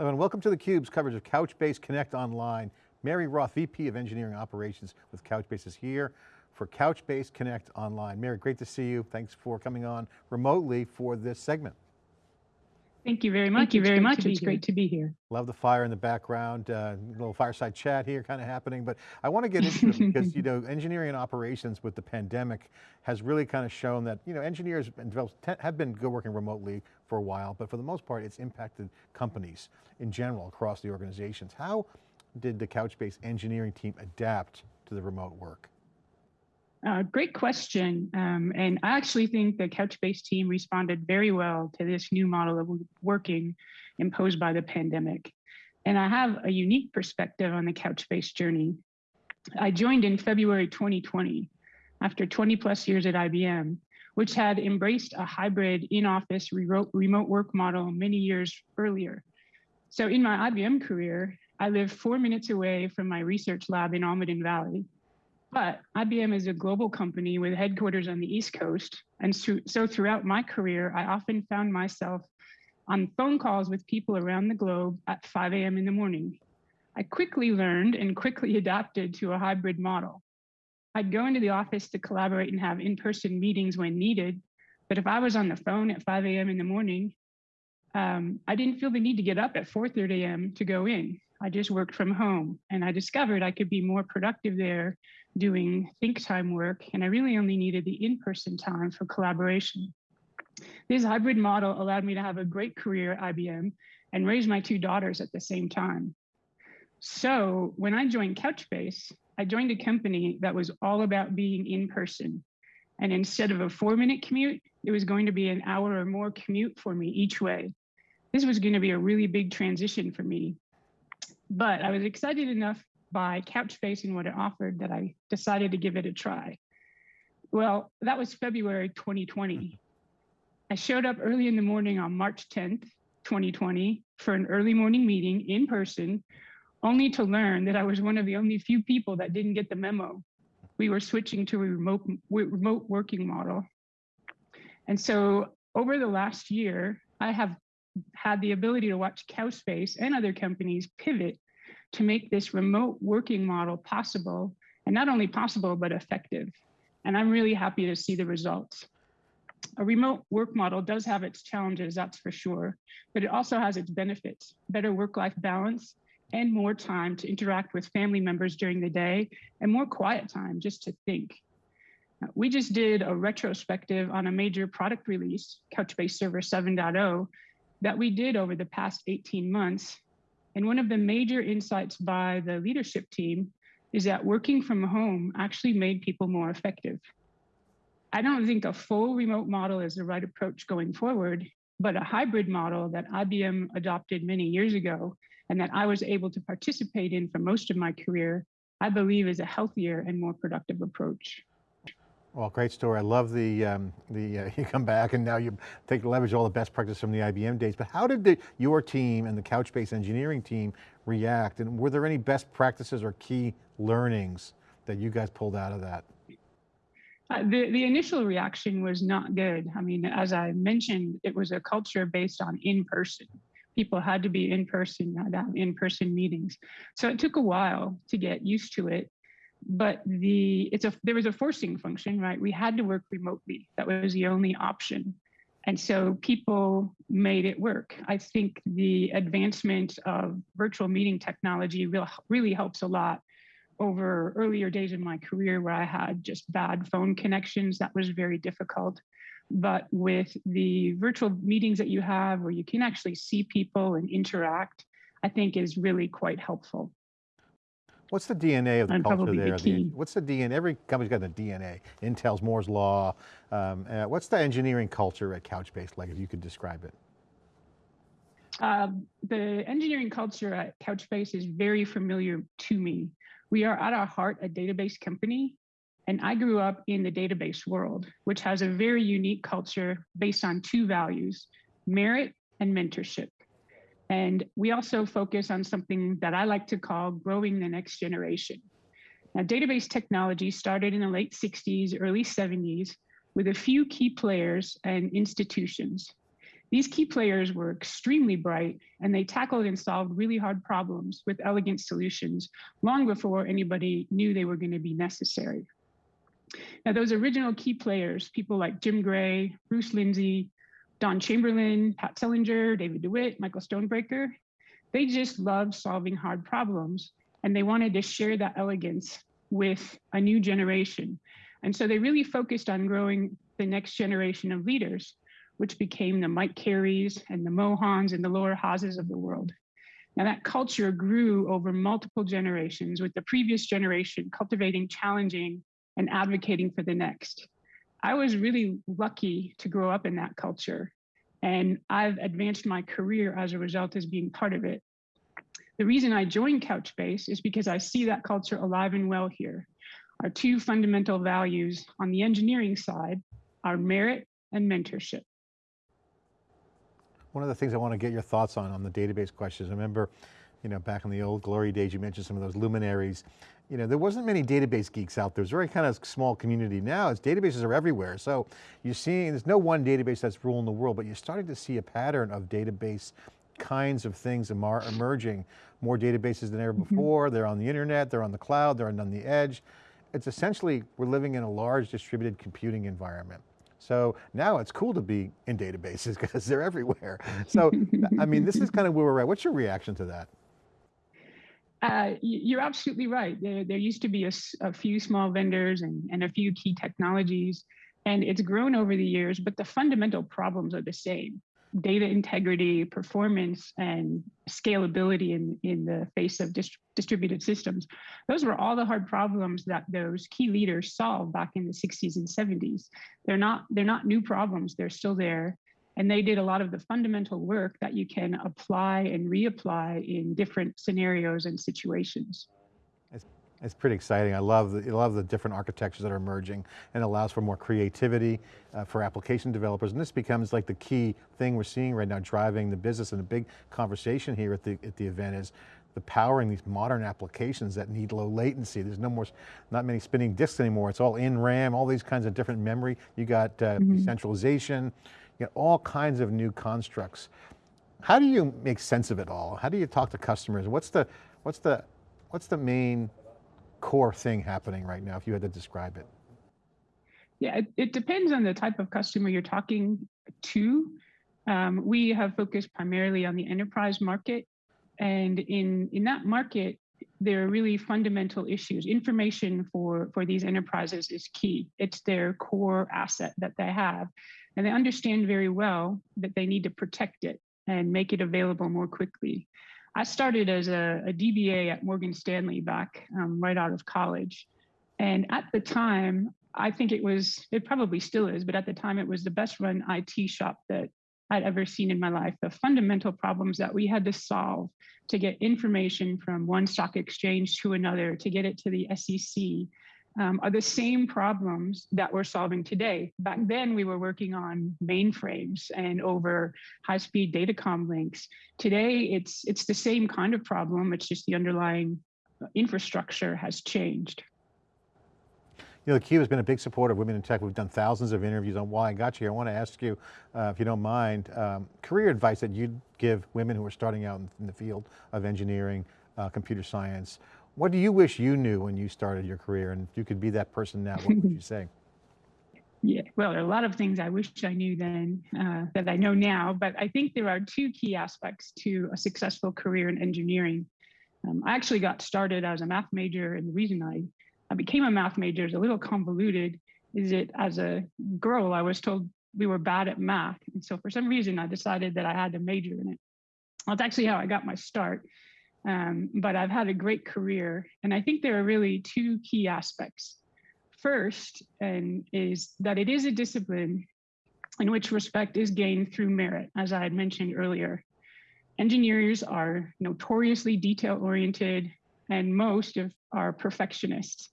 And welcome to theCUBE's coverage of Couchbase Connect Online. Mary Roth, VP of Engineering Operations with Couchbase is here for Couchbase Connect Online. Mary, great to see you. Thanks for coming on remotely for this segment. Thank you very much. Thank you very much. It's great to be here. Love the fire in the background, uh, little fireside chat here kind of happening, but I want to get into it because, you know, engineering and operations with the pandemic has really kind of shown that, you know, engineers and developers have been good working remotely for a while, but for the most part, it's impacted companies in general across the organizations. How did the Couchbase engineering team adapt to the remote work? Uh, great question. Um, and I actually think the Couchbase team responded very well to this new model of working imposed by the pandemic. And I have a unique perspective on the Couchbase journey. I joined in February 2020 after 20 plus years at IBM, which had embraced a hybrid in-office remote work model many years earlier. So in my IBM career, I lived four minutes away from my research lab in Almaden Valley, but IBM is a global company with headquarters on the East Coast. And so, so throughout my career, I often found myself on phone calls with people around the globe at 5 a.m. in the morning. I quickly learned and quickly adapted to a hybrid model. I'd go into the office to collaborate and have in-person meetings when needed. But if I was on the phone at 5 a.m. in the morning, um, I didn't feel the need to get up at 4.30 a.m. to go in. I just worked from home and I discovered I could be more productive there doing think time work. And I really only needed the in-person time for collaboration. This hybrid model allowed me to have a great career at IBM and raise my two daughters at the same time. So when I joined Couchbase, I joined a company that was all about being in person. And instead of a four minute commute, it was going to be an hour or more commute for me each way. This was going to be a really big transition for me but I was excited enough by Couchbase and what it offered that I decided to give it a try. Well, that was February 2020. Mm-hmm. I showed up early in the morning on March 10th, 2020 for an early morning meeting in person, only to learn that I was one of the only few people that didn't get the memo. We were switching to a remote, remote working model. And so over the last year, I have had the ability to watch Couchbase and other companies pivot to make this remote working model possible, and not only possible, but effective. And I'm really happy to see the results. A remote work model does have its challenges, that's for sure, but it also has its benefits, better work-life balance, and more time to interact with family members during the day, and more quiet time just to think. We just did a retrospective on a major product release, Couchbase Server 7.0, that we did over the past 18 months. And one of the major insights by the leadership team is that working from home actually made people more effective. I don't think a full remote model is the right approach going forward, but a hybrid model that IBM adopted many years ago and that I was able to participate in for most of my career, I believe is a healthier and more productive approach. Well, great story. I love the, um, the uh, you come back and now you take leverage all the best practice from the IBM days, but how did the, your team and the Couchbase engineering team react? And were there any best practices or key learnings that you guys pulled out of that? Uh, the, the initial reaction was not good. I mean, as I mentioned, it was a culture based on in-person. People had to be in person, had to have in-person meetings. So it took a while to get used to it but the it's a there was a forcing function, right? We had to work remotely. That was the only option. And so people made it work. I think the advancement of virtual meeting technology real, really helps a lot over earlier days in my career where I had just bad phone connections. That was very difficult. But with the virtual meetings that you have where you can actually see people and interact, I think is really quite helpful. What's the DNA of the culture there? The, what's the DNA? Every company's got the DNA. Intel's Moore's Law. Um, uh, what's the engineering culture at Couchbase like, if you could describe it? Uh, the engineering culture at Couchbase is very familiar to me. We are at our heart a database company, and I grew up in the database world, which has a very unique culture based on two values, merit and mentorship. And we also focus on something that I like to call growing the next generation. Now, database technology started in the late 60s, early 70s with a few key players and institutions. These key players were extremely bright and they tackled and solved really hard problems with elegant solutions long before anybody knew they were going to be necessary. Now, those original key players, people like Jim Gray, Bruce Lindsay, Don Chamberlin, Pat Selinger, David DeWitt, Michael Stonebraker. They just loved solving hard problems and they wanted to share that elegance with a new generation. And so they really focused on growing the next generation of leaders, which became the Mike Careys and the Mohans and the Laura Haas's of the world. Now that culture grew over multiple generations with the previous generation cultivating, challenging, and advocating for the next. I was really lucky to grow up in that culture and I've advanced my career as a result as being part of it. The reason I joined Couchbase is because I see that culture alive and well here. Our two fundamental values on the engineering side are merit and mentorship. One of the things I want to get your thoughts on, on the database questions, I remember, you know, back in the old glory days, you mentioned some of those luminaries. You know, there wasn't many database geeks out there. It was a very kind of small community. Now it's databases are everywhere. So you're seeing, there's no one database that's ruling the world, but you're starting to see a pattern of database kinds of things emerging. More databases than ever mm-hmm. before. Mm -hmm. They're on the internet, they're on the cloud, they're on the edge. It's essentially, we're living in a large distributed computing environment. So now it's cool to be in databases because they're everywhere. So, I mean, this is kind of where we're at. What's your reaction to that? Uh, you're absolutely right. There, there used to be a, a few small vendors and, and a few key technologies, and it's grown over the years, but the fundamental problems are the same data integrity, performance, and scalability in, in the face of dist distributed systems. Those were all the hard problems that those key leaders solved back in the 60s and 70s. They're not, they're not new problems, they're still there. And they did a lot of the fundamental work that you can apply and reapply in different scenarios and situations. It's pretty exciting. I love the, I love the different architectures that are emerging and allows for more creativity uh, for application developers. And this becomes like the key thing we're seeing right now driving the business and a big conversation here at the, at the event is the powering these modern applications that need low latency. There's no more, not many spinning disks anymore. It's all in RAM, all these kinds of different memory. You got uh, mm -hmm. centralization, you got all kinds of new constructs. How do you make sense of it all? How do you talk to customers? What's the, what's the, what's the main core thing happening right now, if you had to describe it? Yeah, it, it depends on the type of customer you're talking to. Um, we have focused primarily on the enterprise market. And in, in that market, there are really fundamental issues. Information for, for these enterprises is key. It's their core asset that they have. And they understand very well that they need to protect it and make it available more quickly. I started as a, a DBA at Morgan Stanley back um, right out of college. And at the time, I think it was, it probably still is, but at the time it was the best run IT shop that I'd ever seen in my life. The fundamental problems that we had to solve to get information from one stock exchange to another, to get it to the SEC, um, are the same problems that we're solving today. Back then, we were working on mainframes and over high-speed datacom links. Today, it's it's the same kind of problem. It's just the underlying infrastructure has changed. You know, theCUBE has been a big supporter of women in tech. We've done thousands of interviews on why I got you. I want to ask you, uh, if you don't mind, um, career advice that you'd give women who are starting out in, in the field of engineering, uh, computer science. What do you wish you knew when you started your career? And if you could be that person now, what would you say? Yeah, well, there are a lot of things I wish I knew then uh, that I know now, but I think there are two key aspects to a successful career in engineering. Um, I actually got started as a math major, and the reason I, I became a math major is a little convoluted. Is it as a girl, I was told we were bad at math. And so for some reason, I decided that I had to major in it. That's actually how I got my start. Um, but I've had a great career. And I think there are really two key aspects. First, and is that it is a discipline in which respect is gained through merit, as I had mentioned earlier. Engineers are notoriously detail oriented, and most of are perfectionists.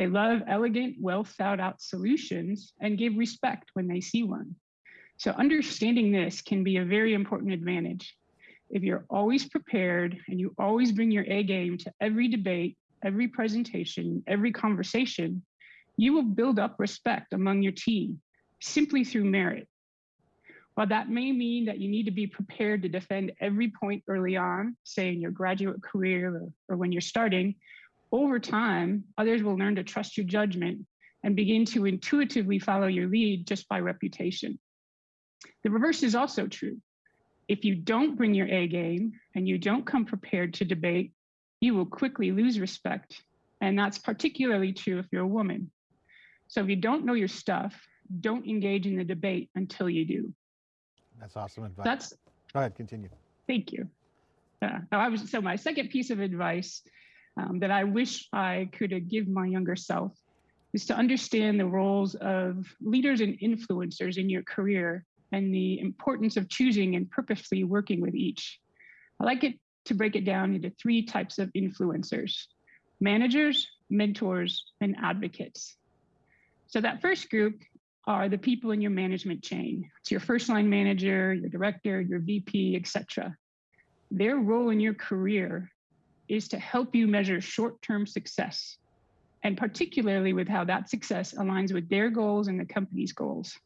They love elegant, well thought out solutions and give respect when they see one. So understanding this can be a very important advantage if you're always prepared and you always bring your A game to every debate, every presentation, every conversation, you will build up respect among your team simply through merit. While that may mean that you need to be prepared to defend every point early on, say in your graduate career or, or when you're starting, over time, others will learn to trust your judgment and begin to intuitively follow your lead just by reputation. The reverse is also true. If you don't bring your A game and you don't come prepared to debate, you will quickly lose respect. And that's particularly true if you're a woman. So if you don't know your stuff, don't engage in the debate until you do. That's awesome advice. That's Go ahead, continue. thank you. Uh, I was so my second piece of advice um, that I wish I could give my younger self is to understand the roles of leaders and influencers in your career and the importance of choosing and purposefully working with each. I like it to break it down into three types of influencers, managers, mentors, and advocates. So that first group are the people in your management chain. It's your first line manager, your director, your VP, etc. Their role in your career is to help you measure short-term success, and particularly with how that success aligns with their goals and the company's goals.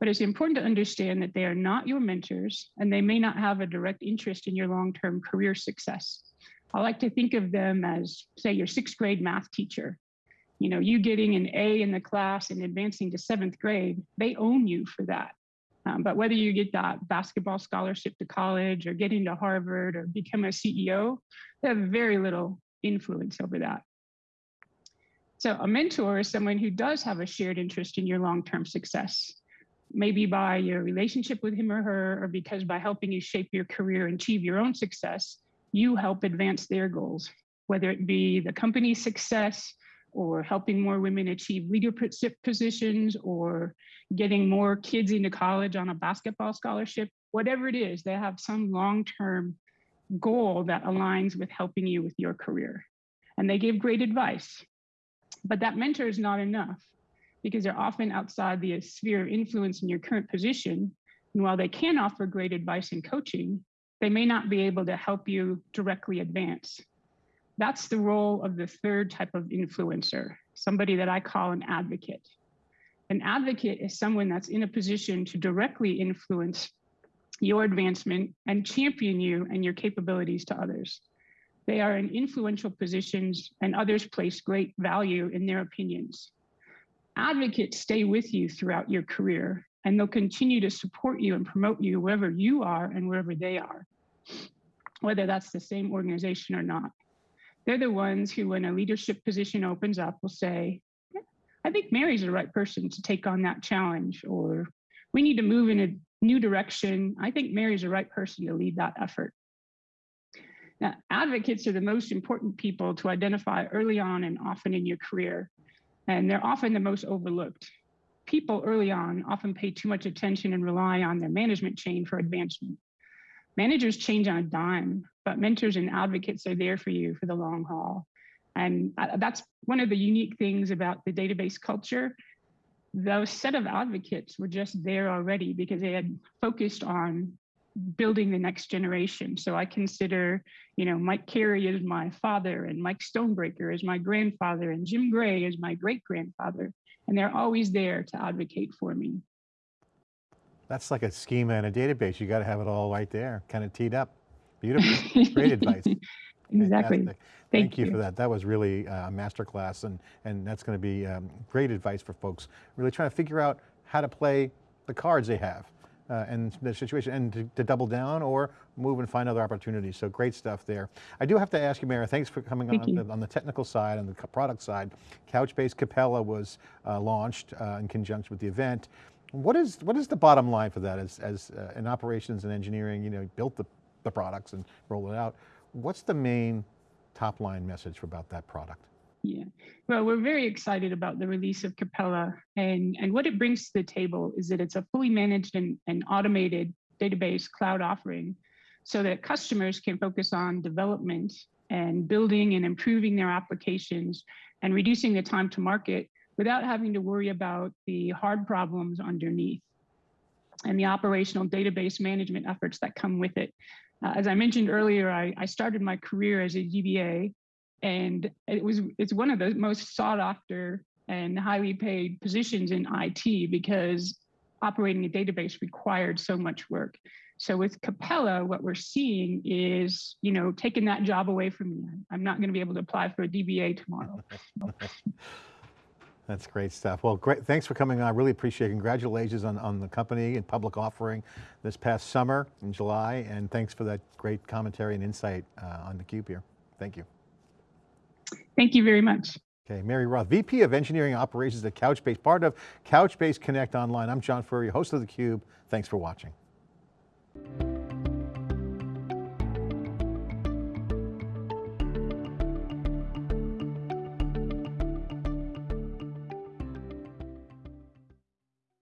But it's important to understand that they are not your mentors and they may not have a direct interest in your long-term career success. I like to think of them as, say, your sixth grade math teacher. You know, you getting an A in the class and advancing to seventh grade, they own you for that. Um, but whether you get that basketball scholarship to college or get into Harvard or become a CEO, they have very little influence over that. So a mentor is someone who does have a shared interest in your long-term success, maybe by your relationship with him or her, or because by helping you shape your career and achieve your own success, you help advance their goals, whether it be the company's success or helping more women achieve leadership positions or getting more kids into college on a basketball scholarship, whatever it is, they have some long-term goal that aligns with helping you with your career. And they give great advice. But that mentor is not enough because they're often outside the sphere of influence in your current position. And while they can offer great advice and coaching, they may not be able to help you directly advance. That's the role of the third type of influencer, somebody that I call an advocate. An advocate is someone that's in a position to directly influence your advancement and champion you and your capabilities to others. They are in influential positions and others place great value in their opinions. Advocates stay with you throughout your career and they'll continue to support you and promote you wherever you are and wherever they are, whether that's the same organization or not. They're the ones who, when a leadership position opens up, will say, I think Mary's the right person to take on that challenge, or we need to move in a new direction. I think Mary's the right person to lead that effort. Now, advocates are the most important people to identify early on and often in your career, and they're often the most overlooked. People early on often pay too much attention and rely on their management chain for advancement. Managers change on a dime, but mentors and advocates are there for you for the long haul. And that's one of the unique things about the database culture. Those set of advocates were just there already because they had focused on building the next generation. So I consider, you know, Mike Carey is my father and Mike Stonebraker is my grandfather and Jim Gray is my great grandfather. And they're always there to advocate for me. That's like a schema and a database. You got to have it all right there, kind of teed up. Beautiful, great advice. Exactly. Fantastic. Thank, Thank you. for that. That was really uh, a masterclass and, and that's going to be um, great advice for folks really trying to figure out how to play the cards they have uh, and the situation and to, to, double down or move and find other opportunities. So great stuff there. I do have to ask you, Mary, thanks for coming Thank on, the, on the technical side and the product side. Couchbase Capella was uh, launched uh, in conjunction with the event. What is, what is the bottom line for that as, as uh, in operations and engineering, you know, built the, the products and roll it out. What's the main top line message about that product? Yeah, well, we're very excited about the release of Capella and, and what it brings to the table is that it's a fully managed and, and automated database cloud offering so that customers can focus on development and building and improving their applications and reducing the time to market without having to worry about the hard problems underneath and the operational database management efforts that come with it. Uh, as I mentioned earlier, I, I, started my career as a DBA, and it was it's one of the most sought after and highly paid positions in IT because operating a database required so much work. So with Capella, what we're seeing is, you know, taking that job away from me. I'm not going to be able to apply for a DBA tomorrow. That's great stuff. Well, great. Thanks for coming on. I really appreciate it. Congratulations on, on the company and public offering this past summer in July. And thanks for that great commentary and insight uh, on theCUBE here. Thank you. Thank you very much. Okay, Mary Roth, VP of Engineering Operations at Couchbase, part of Couchbase Connect Online. I'm John Furrier, host of theCUBE. Thanks for watching.